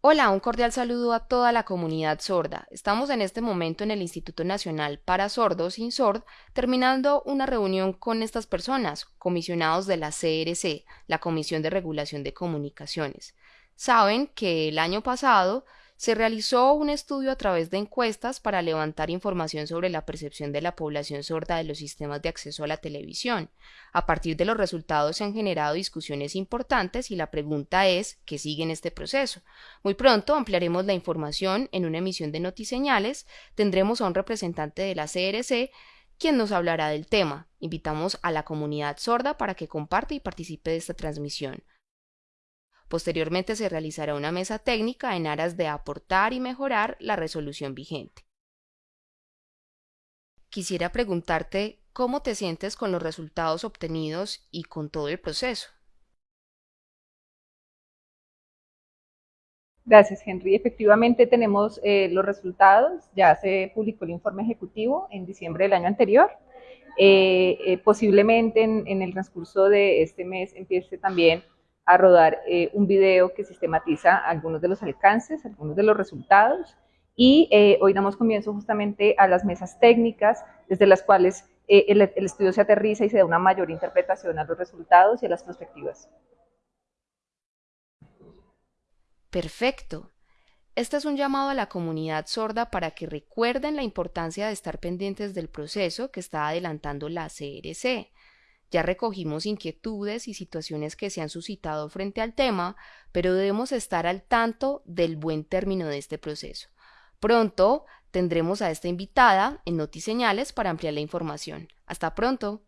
Hola, un cordial saludo a toda la comunidad sorda. Estamos en este momento en el Instituto Nacional para Sordos SORD, terminando una reunión con estas personas, comisionados de la CRC, la Comisión de Regulación de Comunicaciones. Saben que el año pasado se realizó un estudio a través de encuestas para levantar información sobre la percepción de la población sorda de los sistemas de acceso a la televisión. A partir de los resultados se han generado discusiones importantes y la pregunta es ¿qué sigue en este proceso? Muy pronto ampliaremos la información en una emisión de Notiseñales, tendremos a un representante de la CRC quien nos hablará del tema. Invitamos a la comunidad sorda para que comparte y participe de esta transmisión. Posteriormente se realizará una mesa técnica en aras de aportar y mejorar la resolución vigente. Quisiera preguntarte cómo te sientes con los resultados obtenidos y con todo el proceso. Gracias, Henry. Efectivamente tenemos eh, los resultados. Ya se publicó el informe ejecutivo en diciembre del año anterior. Eh, eh, posiblemente en, el transcurso de este mes empiece también a rodar eh, un video que sistematiza algunos de los alcances, algunos de los resultados y eh, hoy damos comienzo justamente a las mesas técnicas desde las cuales eh, el, el, estudio se aterriza y se da una mayor interpretación a los resultados y a las perspectivas. Perfecto. Este es un llamado a la comunidad sorda para que recuerden la importancia de estar pendientes del proceso que está adelantando la CRC ya recogimos inquietudes y situaciones que se han suscitado frente al tema, pero debemos estar al tanto del buen término de este proceso. Pronto tendremos a esta invitada en Notiseñales para ampliar la información. Hasta pronto.